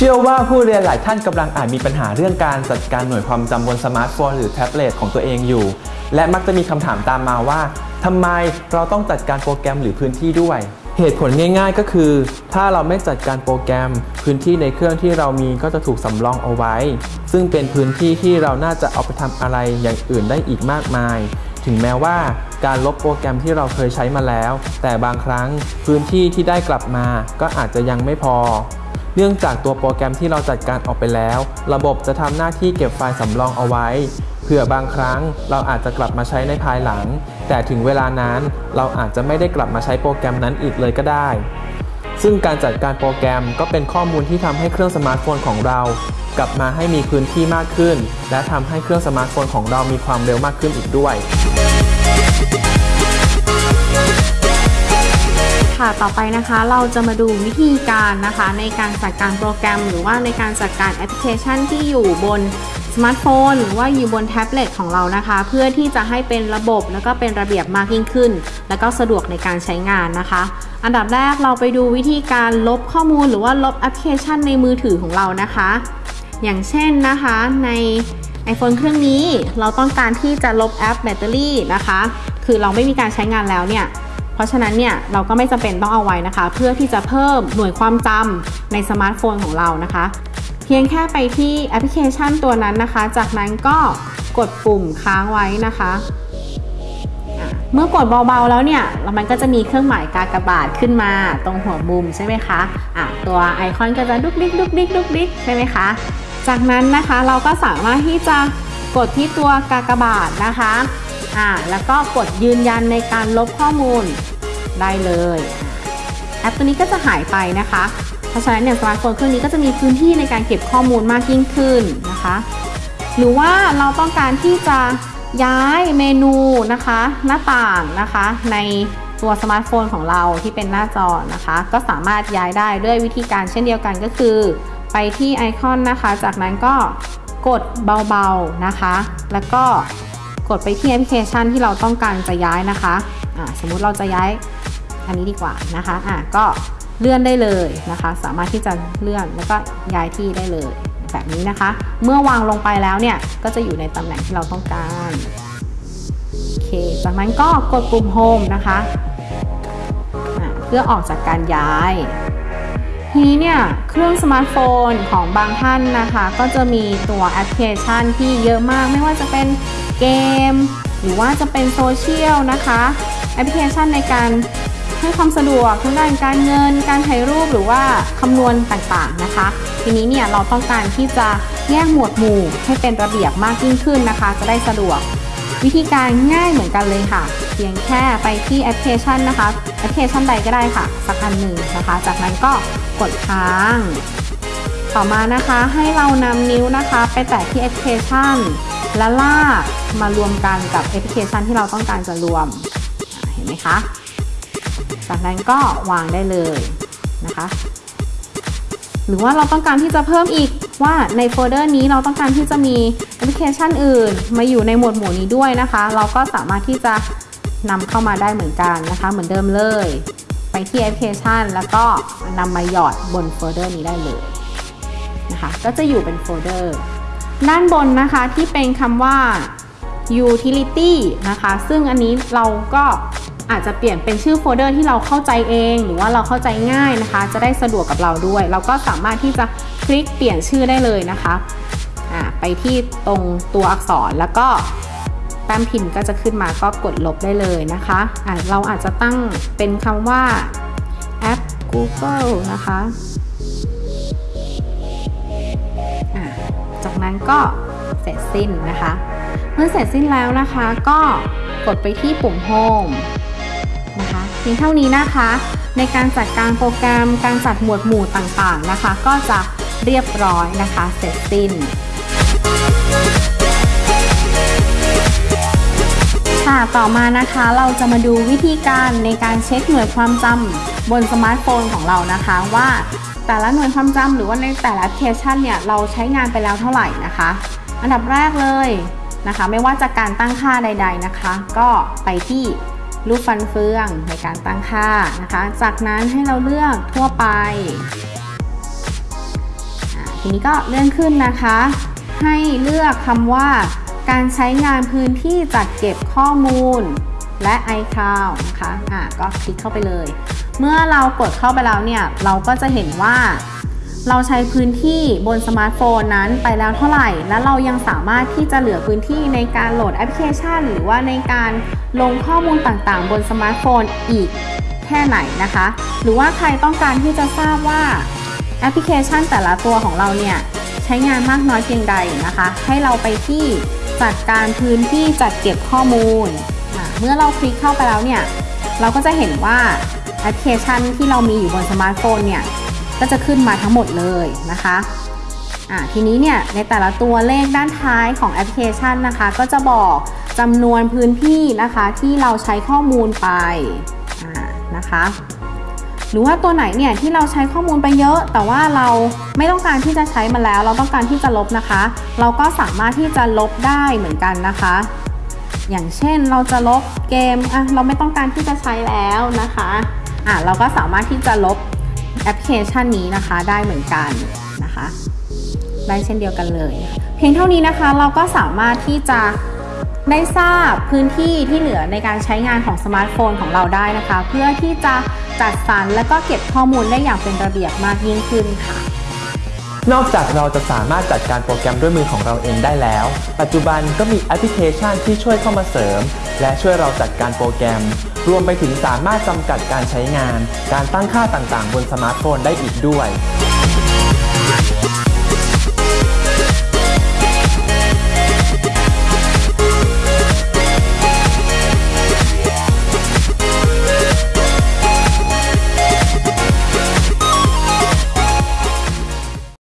เชื่อว่าผู้เรียนหลายท่านกำลังอาจมีปัญหาเรื่องการจัดการหน่วยความจำบนสมาร์ทโฟนหรือแท็บเล็ตของตัวเองอยู่ และมักจะมีคำถามตามมาว่าทำไมเราต้องจัดการโปรแกรมหรือพื้นที่ด้วย เหตุผลง่าย ๆ ก็คือ ถ้าเราไม่จัดการโปรแกรม พื้นที่ในเครื่องที่เรามีก็จะถูกสำรองเอาไว้ ซึ่งเป็นพื้นที่ที่เราน่าจะเอาไปทำอะไรอย่างอื่นได้อีกมากมาย ถึงแม้ว่าการลบโปรแกรมที่เราเคยใช้มาแล้ว แต่บางครั้งพื้นที่ที่ได้กลับมา ก็อาจจะยังไม่พอ เนื่องจากตัวโปรแกรมที่เราจัดการออกไปแล้ว ระบบจะทำหน้าที่เก็บไฟล์สำรองเอาไว้ เผื่อบางครั้งเราอาจจะกลับมาใช้ในภายหลัง แต่ถึงเวลานั้นเราอาจจะไม่ได้กลับมาใช้โปรแกรมนั้นอีกเลยก็ได้ ซึ่งการจัดการโปรแกรมก็เป็นข้อมูลที่ทำให้เครื่องสมาร์ทโฟนของเรา กลับมาให้มีพื้นที่มากขึ้น และทำให้เครื่องสมาร์ทโฟนของเรามีความเร็วมากขึ้นอีกด้วย ค่ะ ต่อไปนะคะเราจะมาดูวิธีการนะคะ ในการจัดการโปรแกรม หรือว่าในการจัดการแอปพลิเคชันที่อยู่บนสมาร์ทโฟนหรือว่าอยู่บนแท็บเล็ตของเรานะคะ เพื่อที่จะให้เป็นระบบแล้วก็เป็นระเบียบมากยิ่งขึ้น แล้วก็สะดวกในการใช้งานนะคะ อันดับแรกเราไปดูวิธีการลบข้อมูลหรือว่าลบแอปพลิเคชันในมือถือของเรานะคะ อย่างเช่นนะคะใน iPhone เครื่องนี้เราต้องการที่จะลบแอปแบตเตอรี่นะคะ คือเราไม่มีการใช้งานแล้วเนี่ย เพราะฉะนั้นเนี่ยเราก็ไม่จำเป็นต้องเอาไว้นะคะ เพื่อที่จะเพิ่มหน่วยความจำในสมาร์ทโฟนของเรานะคะ เพียงแค่ไปที่แอปพลิเคชันตัวนั้นนะคะ จากนั้นก็กดปุ่มค้างไว้นะคะเมื่อกดเบาๆแล้วเนี่ยแล้วมันก็จะมีเครื่องหมายกากบาทขึ้นมาตรงหัวมุมใช่ไหมคะอะตัวไอคอนก็จะดุกดิกดุกดิกดุกดิกใช่ไหมคะ จากนั้นนะคะเราก็สามารถที่จะกดที่ตัวกากบาทนะคะอ่าแล้วก็กดยืนยันในการลบข้อมูล ได้เลยแอปตัวนี้ก็จะหายไปนะคะ เพราะฉะนั้นเนี่ยสมาร์ทโฟนเครื่องนี้ก็จะมีพื้นที่ในการเก็บข้อมูลมากยิ่งขึ้นนะคะ หรือว่าเราต้องการที่จะย้ายเมนูนะคะ หน้าต่างนะคะ ในตัวสมาร์ทโฟนของเราที่เป็นหน้าจอนะคะ ก็สามารถย้ายได้ด้วยวิธีการเช่นเดียวกันก็คือ ไปที่ไอคอนนะคะ จากนั้นก็กดเบาๆนะคะ แล้วก็กดไปที่แอปพลิเคชันที่เราต้องการจะย้ายนะคะะสมมุติเราจะย้าย อันนี้ดีกว่านะคะอะก็เลื่อนได้เลยนะคะ สามารถที่จะเลื่อนแล้วก็ย้ายที่ได้เลยแบบนี้นะคะ เมื่อวางลงไปแล้วเนี่ยก็จะอยู่ในตำแหน่งที่เราต้องการโอเคจากนั้นก็กดปุ่ม Home นะคะะเพื่อออกจากการย้ายทีนี้เนี่ยเครื่องสมาร์ทโฟนของบางท่านนะคะ ก็จะมีตัวแอปพลิเคชันที่เยอะมาก ไม่ว่าจะเป็นเกม หรือว่าจะเป็นโซเชียลนะคะ แอปพลิเคชันในการ ให้ความสะดวกทั้งด้านการเงิน การถ่ายรูปหรือว่าคำนวณต่างๆนะคะ ทีนี้เนี่ยเราต้องการที่จะแยกหมวดหมู่ให้เป็นระเบียบมากยิ่งขึ้นนะคะ จะได้สะดวก วิธีการง่ายเหมือนกันเลยค่ะ เพียงแค่ไปที่แอปพลิเคชันนะคะแอปพลิเคชันใดก็ได้ค่ะ สักอันหนึ่งนะคะ จากนั้นก็กดค้าง ต่อมานะคะให้เรานำนิ้วนะคะ ไปแตะที่แอปพลิเคชันและลากมารวมกันกับแอปพลิเคชันที่เราต้องการจะรวมเห็นไหมคะ จากนั้นก็วางได้เลยนะคะ หรือว่าเราต้องการที่จะเพิ่มอีกว่าในโฟลเดอร์นี้เราต้องการที่จะมีแอปพลิเคชันอื่น มาอยู่ในหมวดหมู่นี้ด้วยนะคะ เราก็สามารถที่จะนำเข้ามาได้เหมือนกันนะคะ เหมือนเดิมเลย ไปที่แอปพลิเคชัน แล้วก็นำมาหยอดบนโฟลเดอร์นี้ได้เลยนะคะก็จะอยู่เป็นโฟลเดอร์ด้านบนนะคะที่เป็นคำว่า utility นะคะ ซึ่งอันนี้เราก็ อาจจะเปลี่ยนเป็นชื่อโฟลเดอร์ที่เราเข้าใจเอง หรือว่าเราเข้าใจง่ายนะคะ จะได้สะดวกกับเราด้วย เราก็สามารถที่จะคลิกเปลี่ยนชื่อได้เลยนะคะไปที่ตรงตัวอักษรแล้วก็แป้มพิมพ์ก็จะขึ้นมาก็กดลบได้เลยนะคะะเราอาจจะตั้งเป็นคำว่าแอป Google นะคะจากนั้นก็เสร็จสิ้นนะคะ เมื่อเสร็จสิ้นแล้วนะคะ ก็กดไปที่ปุ่ม Home พียงเท่านี้นะคะ ในการจัดการโปรแกรมการจัดหมวดหมู่ต่างๆนะคะ ก็จะเรียบร้อยนะคะ เสร็จสิ้นค่ะต่อมานะคะเราจะมาดูวิธีการในการเช็คหน่วยความจำบนสมาร์ทโฟนของเรานะคะ ว่าแต่ละหน่วยความจำหรือว่าในแต่ละแอปพลิเคชันเนี่ยเราใช้งานไปแล้วเท่าไหร่นะคะ อันดับแรกเลยนะคะ ไม่ว่าจะการตั้งค่าใด ๆนะคะ ก็ไปที่ รูปฟันเฟืองในการตั้งค่านะคะ จากนั้นให้เราเลือกทั่วไป ทีนี้ก็เลื่อนขึ้นนะคะ ให้เลือกคำว่า การใช้งานพื้นที่จัดเก็บข้อมูลและ iCloud นะคะ อะ ก็คลิกเข้าไปเลย เมื่อเรากดเข้าไปแล้วเนี่ย เราก็จะเห็นว่า เราใช้พื้นที่บนสมาร์ทโฟนนั้นไปแล้วเท่าไหร่ และเรายังสามารถที่จะเหลือพื้นที่ในการโหลดแอปพลิเคชัน หรือว่าในการลงข้อมูลต่างๆ บนสมาร์ทโฟนอีกแค่ไหนนะคะ หรือว่าใครต้องการที่จะทราบว่าแอปพลิเคชันแต่ละตัวของเราเนี่ยใช้งานมากน้อยเพียงใดนะคะ ให้เราไปที่จัดการพื้นที่จัดเก็บข้อมูล เมื่อเราคลิกเข้าไปแล้วเนี่ย เราก็จะเห็นว่าแอปพลิเคชันที่เรามีอยู่บนสมาร์ทโฟนเนี่ย ก็จะขึ้นมาทั้งหมดเลยนะคะอ่าทีนี้เนี่ยในแต่ละตัวเลขด้านท้ายของแอปพลิเคชันนะคะ ก็จะบอกจำนวนพื้นที่นะคะที่เราใช้ข้อมูลไปอ่านะคะหรือว่าตัวไหนเนี่ยที่เราใช้ข้อมูลไปเยอะ แต่ว่าเราไม่ต้องการที่จะใช้มันแล้ว เราต้องการที่จะลบนะคะ เราก็สามารถที่จะลบได้เหมือนกันนะคะ อย่างเช่นเราจะลบเกมอะเราไม่ต้องการที่จะใช้แล้วนะคะอะเราก็สามารถที่จะลบ อปพลิเคชันนี้นะคะได้เหมือนกันนะคะได้เช่นเดียวกันเลย เพียงเท่านี้นะคะเราก็สามารถที่จะได้ทราบพื้นที่ที่เหลือในการใช้งานของสมาร์ทโฟนของเราได้นะคะ เพื่อที่จะจัดสรรและก็เก็บข้อมูลได้อย่างเป็นระเบียบมากยิ่งขึ้นค่ะ นอกจากเราจะสามารถจัดการโปรแกรมด้วยมือของเราเองได้แล้ว ปัจจุบันก็มีแอปพลิเคชันที่ช่วยเข้ามาเสริม และช่วยเราจัดการโปรแกรม รวมไปถึงสามารถจำกัดการใช้งาน การตั้งค่าต่างๆ บนสมาร์ทโฟนได้อีกด้วย